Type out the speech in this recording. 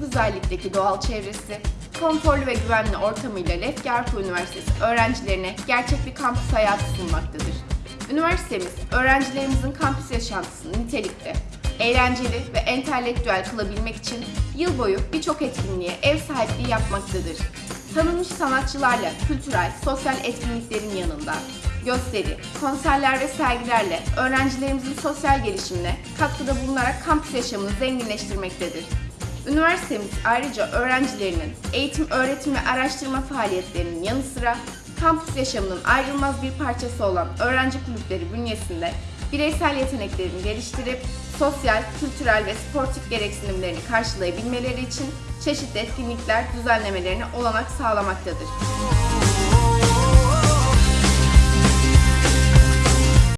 güzellikteki doğal çevresi, konforlu ve güvenli ortamıyla Lefke Üniversitesi öğrencilerine gerçek bir kampüs hayatı sunmaktadır. Üniversitemiz, öğrencilerimizin kampüs yaşantısını nitelikte, eğlenceli ve entelektüel kılabilmek için yıl boyu birçok etkinliğe ev sahipliği yapmaktadır. Tanınmış sanatçılarla kültürel, sosyal etkinliklerin yanında gösteri, konserler ve sergilerle öğrencilerimizin sosyal gelişimine katkıda bulunarak kampüs yaşamını zenginleştirmektedir. Üniversitemiz ayrıca öğrencilerinin eğitim, öğretim ve araştırma faaliyetlerinin yanı sıra kampüs yaşamının ayrılmaz bir parçası olan öğrenci kulüpleri bünyesinde bireysel yeteneklerini geliştirip sosyal, kültürel ve sportif gereksinimlerini karşılayabilmeleri için çeşitli etkinlikler düzenlemelerine olanak sağlamaktadır.